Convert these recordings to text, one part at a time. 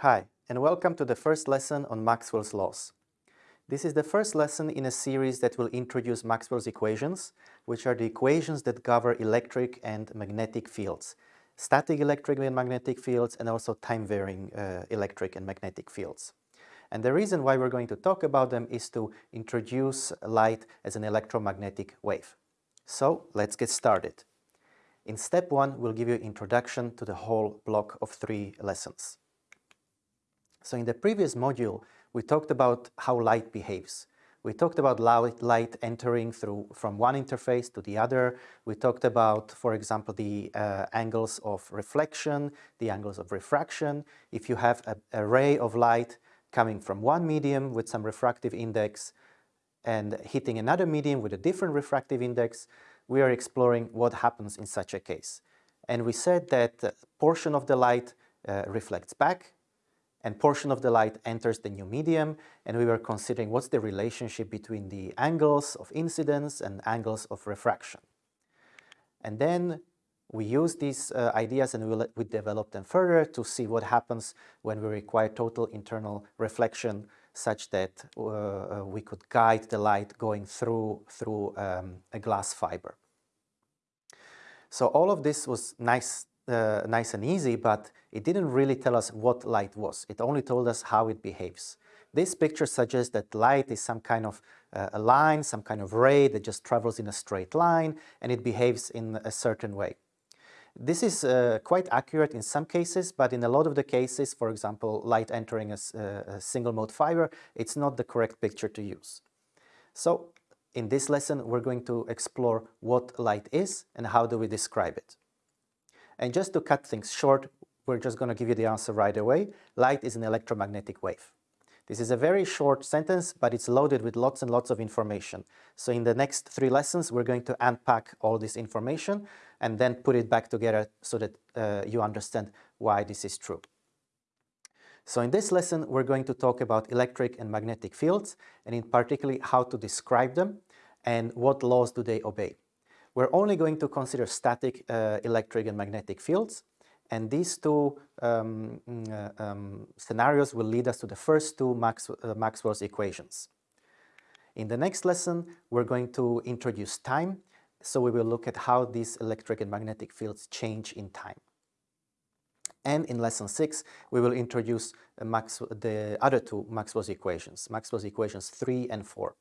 Hi, and welcome to the first lesson on Maxwell's laws. This is the first lesson in a series that will introduce Maxwell's equations, which are the equations that govern electric and magnetic fields, static electric and magnetic fields, and also time-varying uh, electric and magnetic fields. And the reason why we're going to talk about them is to introduce light as an electromagnetic wave. So let's get started. In step one, we'll give you introduction to the whole block of three lessons. So in the previous module, we talked about how light behaves. We talked about light entering through from one interface to the other. We talked about, for example, the uh, angles of reflection, the angles of refraction. If you have a, ray of light coming from one medium with some refractive index and hitting another medium with a different refractive index, we are exploring what happens in such a case. And we said that a portion of the light uh, reflects back and portion of the light enters the new medium and we were considering what's the relationship between the angles of incidence and angles of refraction. And then we use these uh, ideas and we'll, we develop them further to see what happens when we require total internal reflection such that uh, uh we could guide the light going through, through um, a glass fiber. So all of this was nice uh, nice and easy, but it didn't really tell us what light was. It only told us how it behaves. This picture suggests that light is some kind of uh, a line, some kind of ray that just travels in a straight line and it behaves in a certain way. This is uh, quite accurate in some cases, but in a lot of the cases, for example, light entering a, a single mode fiber, it's not the correct picture to use. So in this lesson, we're going to explore what light is and how do we describe it. And just to cut things short, we're just going to give you the answer right away. Light is an electromagnetic wave. This is a very short sentence, but it's loaded with lots and lots of information. So in the next three lessons, we're going to unpack all this information and then put it back together so that uh, you understand why this is true. So in this lesson, we're going to talk about electric and magnetic fields, and in particular, how to describe them and what laws do they obey. We're only going to consider static uh, electric and magnetic fields. And these two um, uh, um, scenarios will lead us to the first two Max, uh, Maxwell's equations. In the next lesson, we're going to introduce time. So we will look at how these electric and magnetic fields change in time. And in lesson six, we will introduce Max, the other two Maxwell's equations, Maxwell's equations three and four.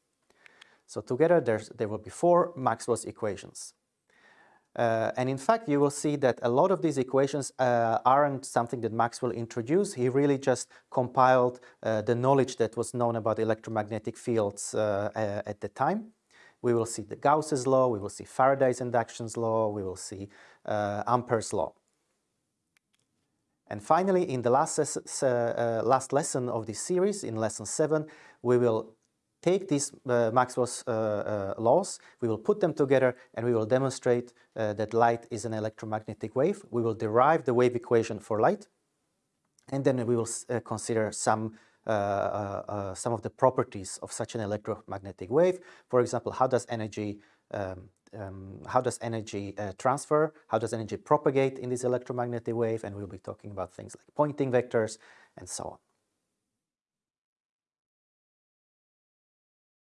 So together there will be four Maxwell's equations. Uh, and in fact, you will see that a lot of these equations uh, aren't something that Maxwell introduced. He really just compiled uh, the knowledge that was known about electromagnetic fields uh, at the time. We will see the Gauss's law, we will see Faraday's inductions law, we will see uh, Ampere's law. And finally, in the last, uh, last lesson of this series, in lesson 7, we will take these uh, Maxwell's uh, uh, laws, we will put them together and we will demonstrate uh, that light is an electromagnetic wave. We will derive the wave equation for light and then we will uh, consider some uh, some of the properties of such an electromagnetic wave. For example, how does energy um, um, how does energy transfer? How does energy propagate in this electromagnetic wave? And we'll be talking about things like Poynting vectors and so on.